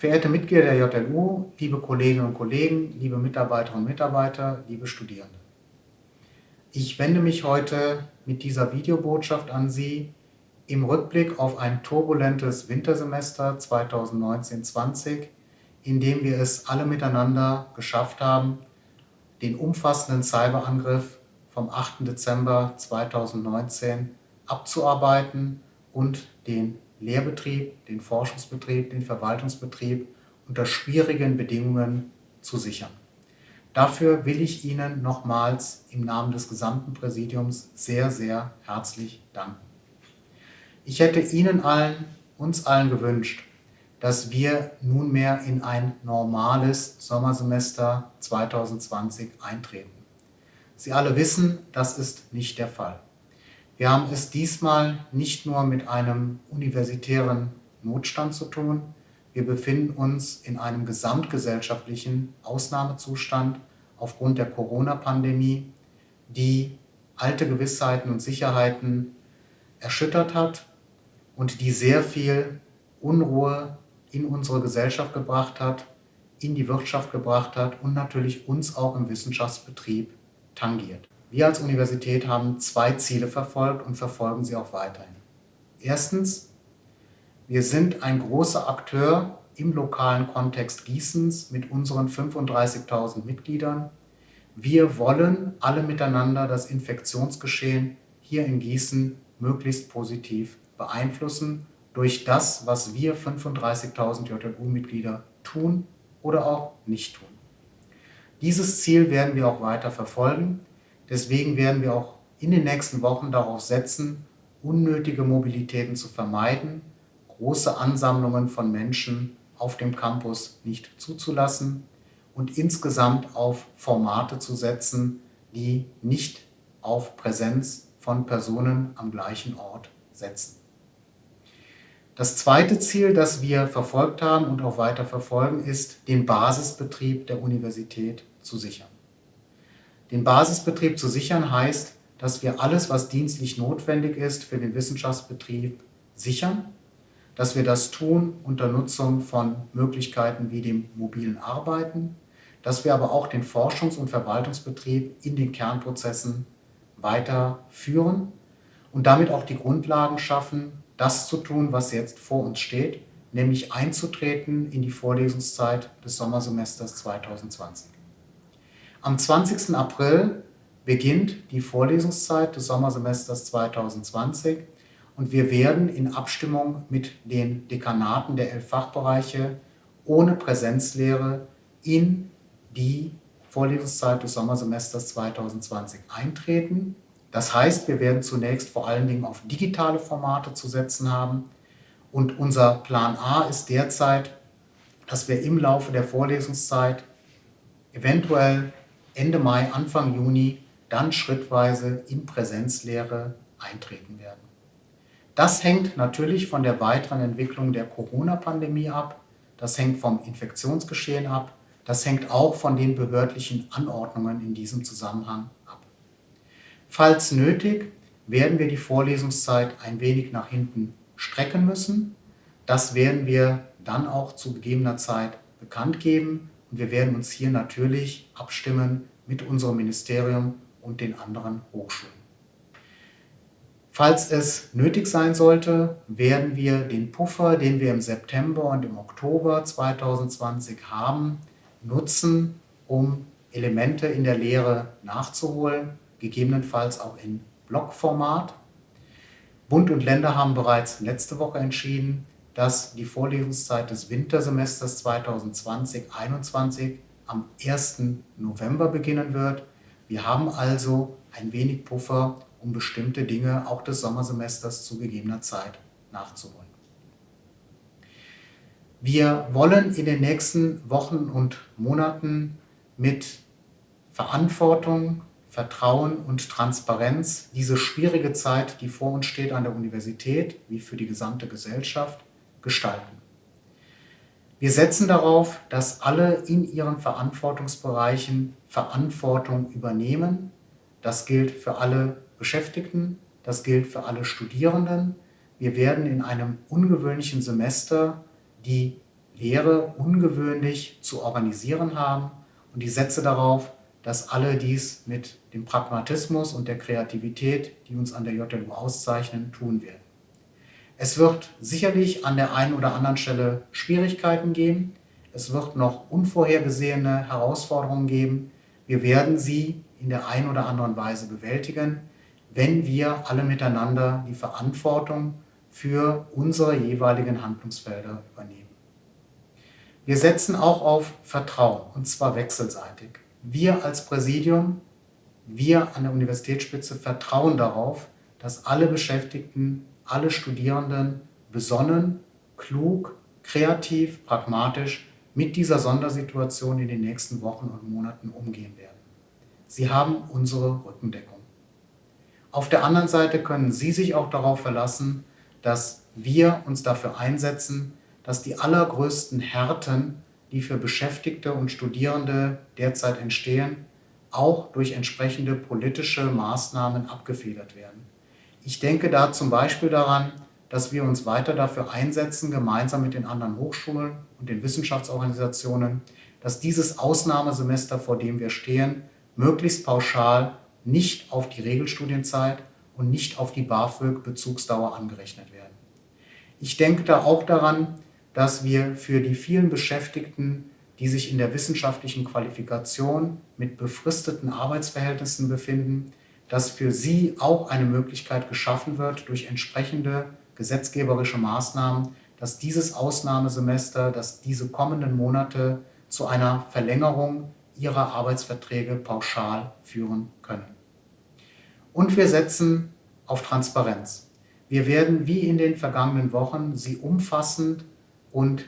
Verehrte Mitglieder der JLU, liebe Kolleginnen und Kollegen, liebe Mitarbeiterinnen und Mitarbeiter, liebe Studierende. Ich wende mich heute mit dieser Videobotschaft an Sie im Rückblick auf ein turbulentes Wintersemester 2019-20, in dem wir es alle miteinander geschafft haben, den umfassenden Cyberangriff vom 8. Dezember 2019 abzuarbeiten und den Lehrbetrieb, den Forschungsbetrieb, den Verwaltungsbetrieb unter schwierigen Bedingungen zu sichern. Dafür will ich Ihnen nochmals im Namen des gesamten Präsidiums sehr, sehr herzlich danken. Ich hätte Ihnen allen, uns allen gewünscht, dass wir nunmehr in ein normales Sommersemester 2020 eintreten. Sie alle wissen, das ist nicht der Fall. Wir haben es diesmal nicht nur mit einem universitären Notstand zu tun, wir befinden uns in einem gesamtgesellschaftlichen Ausnahmezustand aufgrund der Corona-Pandemie, die alte Gewissheiten und Sicherheiten erschüttert hat und die sehr viel Unruhe in unsere Gesellschaft gebracht hat, in die Wirtschaft gebracht hat und natürlich uns auch im Wissenschaftsbetrieb tangiert. Wir als Universität haben zwei Ziele verfolgt und verfolgen sie auch weiterhin. Erstens, wir sind ein großer Akteur im lokalen Kontext Gießens mit unseren 35.000 Mitgliedern. Wir wollen alle miteinander das Infektionsgeschehen hier in Gießen möglichst positiv beeinflussen durch das, was wir 35.000 JLU-Mitglieder tun oder auch nicht tun. Dieses Ziel werden wir auch weiter verfolgen. Deswegen werden wir auch in den nächsten Wochen darauf setzen, unnötige Mobilitäten zu vermeiden, große Ansammlungen von Menschen auf dem Campus nicht zuzulassen und insgesamt auf Formate zu setzen, die nicht auf Präsenz von Personen am gleichen Ort setzen. Das zweite Ziel, das wir verfolgt haben und auch weiter verfolgen, ist, den Basisbetrieb der Universität zu sichern. Den Basisbetrieb zu sichern heißt, dass wir alles, was dienstlich notwendig ist für den Wissenschaftsbetrieb, sichern, dass wir das tun unter Nutzung von Möglichkeiten wie dem mobilen Arbeiten, dass wir aber auch den Forschungs- und Verwaltungsbetrieb in den Kernprozessen weiterführen und damit auch die Grundlagen schaffen, das zu tun, was jetzt vor uns steht, nämlich einzutreten in die Vorlesungszeit des Sommersemesters 2020. Am 20. April beginnt die Vorlesungszeit des Sommersemesters 2020 und wir werden in Abstimmung mit den Dekanaten der elf Fachbereiche ohne Präsenzlehre in die Vorlesungszeit des Sommersemesters 2020 eintreten. Das heißt, wir werden zunächst vor allen Dingen auf digitale Formate zu setzen haben und unser Plan A ist derzeit, dass wir im Laufe der Vorlesungszeit eventuell Ende Mai, Anfang Juni dann schrittweise in Präsenzlehre eintreten werden. Das hängt natürlich von der weiteren Entwicklung der Corona-Pandemie ab, das hängt vom Infektionsgeschehen ab, das hängt auch von den behördlichen Anordnungen in diesem Zusammenhang ab. Falls nötig, werden wir die Vorlesungszeit ein wenig nach hinten strecken müssen. Das werden wir dann auch zu gegebener Zeit bekannt geben und wir werden uns hier natürlich abstimmen mit unserem Ministerium und den anderen Hochschulen. Falls es nötig sein sollte, werden wir den Puffer, den wir im September und im Oktober 2020 haben, nutzen, um Elemente in der Lehre nachzuholen, gegebenenfalls auch in Blockformat. Bund und Länder haben bereits letzte Woche entschieden, dass die Vorlesungszeit des Wintersemesters 2020-21 am 1. November beginnen wird. Wir haben also ein wenig Puffer, um bestimmte Dinge auch des Sommersemesters zu gegebener Zeit nachzuholen. Wir wollen in den nächsten Wochen und Monaten mit Verantwortung, Vertrauen und Transparenz diese schwierige Zeit, die vor uns steht an der Universität, wie für die gesamte Gesellschaft, gestalten. Wir setzen darauf, dass alle in ihren Verantwortungsbereichen Verantwortung übernehmen. Das gilt für alle Beschäftigten, das gilt für alle Studierenden. Wir werden in einem ungewöhnlichen Semester die Lehre ungewöhnlich zu organisieren haben und ich setze darauf, dass alle dies mit dem Pragmatismus und der Kreativität, die uns an der JLU auszeichnen, tun werden. Es wird sicherlich an der einen oder anderen Stelle Schwierigkeiten geben. Es wird noch unvorhergesehene Herausforderungen geben. Wir werden sie in der einen oder anderen Weise bewältigen, wenn wir alle miteinander die Verantwortung für unsere jeweiligen Handlungsfelder übernehmen. Wir setzen auch auf Vertrauen, und zwar wechselseitig. Wir als Präsidium, wir an der Universitätsspitze vertrauen darauf, dass alle Beschäftigten alle Studierenden besonnen, klug, kreativ, pragmatisch mit dieser Sondersituation in den nächsten Wochen und Monaten umgehen werden. Sie haben unsere Rückendeckung. Auf der anderen Seite können Sie sich auch darauf verlassen, dass wir uns dafür einsetzen, dass die allergrößten Härten, die für Beschäftigte und Studierende derzeit entstehen, auch durch entsprechende politische Maßnahmen abgefedert werden. Ich denke da zum Beispiel daran, dass wir uns weiter dafür einsetzen, gemeinsam mit den anderen Hochschulen und den Wissenschaftsorganisationen, dass dieses Ausnahmesemester, vor dem wir stehen, möglichst pauschal nicht auf die Regelstudienzeit und nicht auf die BAföG-Bezugsdauer angerechnet werden. Ich denke da auch daran, dass wir für die vielen Beschäftigten, die sich in der wissenschaftlichen Qualifikation mit befristeten Arbeitsverhältnissen befinden, dass für sie auch eine Möglichkeit geschaffen wird durch entsprechende gesetzgeberische Maßnahmen, dass dieses Ausnahmesemester, dass diese kommenden Monate zu einer Verlängerung ihrer Arbeitsverträge pauschal führen können. Und wir setzen auf Transparenz. Wir werden wie in den vergangenen Wochen sie umfassend und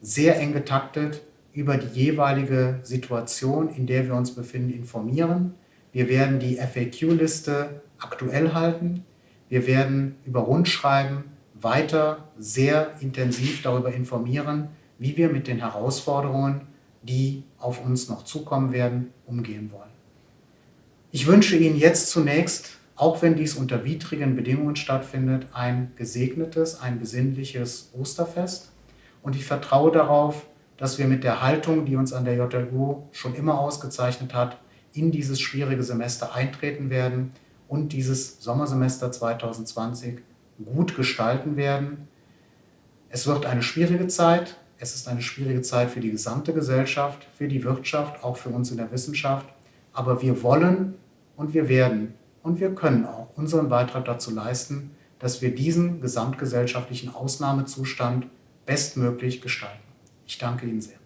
sehr eng getaktet über die jeweilige Situation, in der wir uns befinden, informieren. Wir werden die FAQ-Liste aktuell halten. Wir werden über Rundschreiben weiter sehr intensiv darüber informieren, wie wir mit den Herausforderungen, die auf uns noch zukommen werden, umgehen wollen. Ich wünsche Ihnen jetzt zunächst, auch wenn dies unter widrigen Bedingungen stattfindet, ein gesegnetes, ein besinnliches Osterfest. Und ich vertraue darauf, dass wir mit der Haltung, die uns an der JLU schon immer ausgezeichnet hat, in dieses schwierige Semester eintreten werden und dieses Sommersemester 2020 gut gestalten werden. Es wird eine schwierige Zeit. Es ist eine schwierige Zeit für die gesamte Gesellschaft, für die Wirtschaft, auch für uns in der Wissenschaft. Aber wir wollen und wir werden und wir können auch unseren Beitrag dazu leisten, dass wir diesen gesamtgesellschaftlichen Ausnahmezustand bestmöglich gestalten. Ich danke Ihnen sehr.